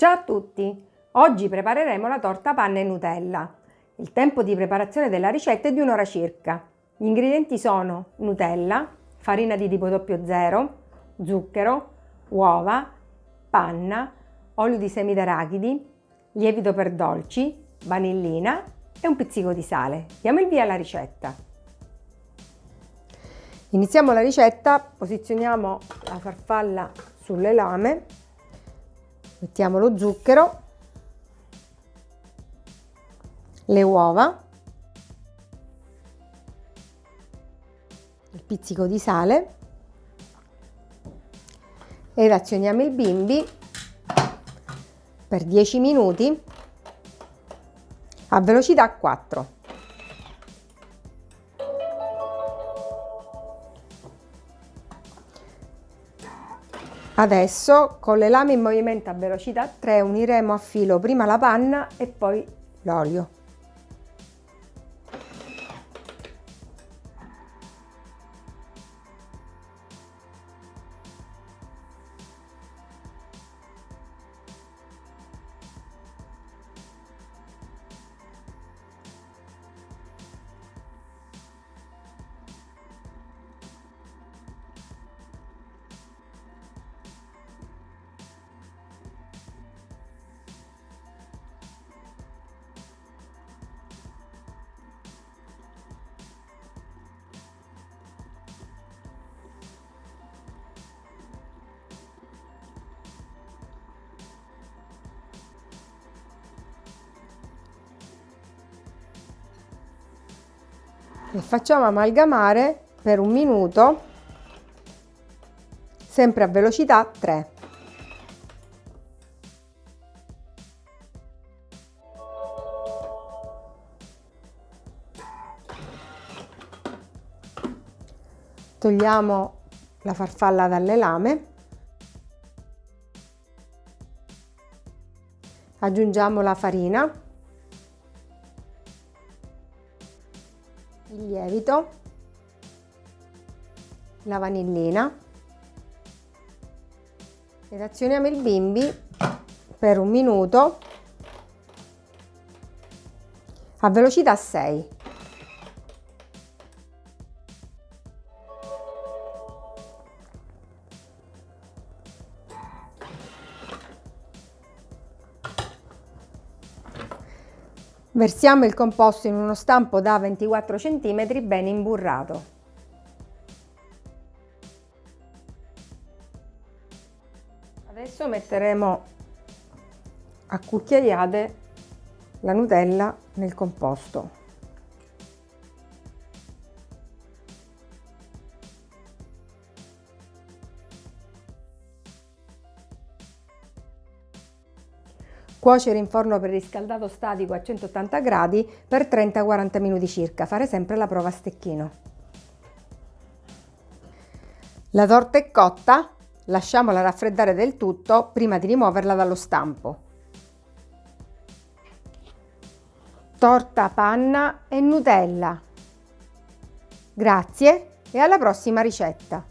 Ciao a tutti! Oggi prepareremo la torta panna e Nutella. Il tempo di preparazione della ricetta è di un'ora circa. Gli ingredienti sono Nutella, farina di tipo 00, zucchero, uova, panna, olio di semi d'arachidi, lievito per dolci, vanillina e un pizzico di sale. Diamo il via alla ricetta. Iniziamo la ricetta, posizioniamo la farfalla sulle lame, mettiamo lo zucchero, le uova, il pizzico di sale ed azioniamo il bimbi per 10 minuti a velocità 4. Adesso con le lame in movimento a velocità 3 uniremo a filo prima la panna e poi l'olio. E facciamo amalgamare per un minuto sempre a velocità 3 togliamo la farfalla dalle lame. Aggiungiamo la farina il lievito, la vanillina ed azioniamo il bimbi per un minuto a velocità 6. Versiamo il composto in uno stampo da 24 cm ben imburrato. Adesso metteremo a cucchiaiate la Nutella nel composto. Cuocere in forno preriscaldato statico a 180 gradi per 30-40 minuti circa. Fare sempre la prova a stecchino. La torta è cotta, lasciamola raffreddare del tutto prima di rimuoverla dallo stampo. Torta, panna e Nutella. Grazie e alla prossima ricetta!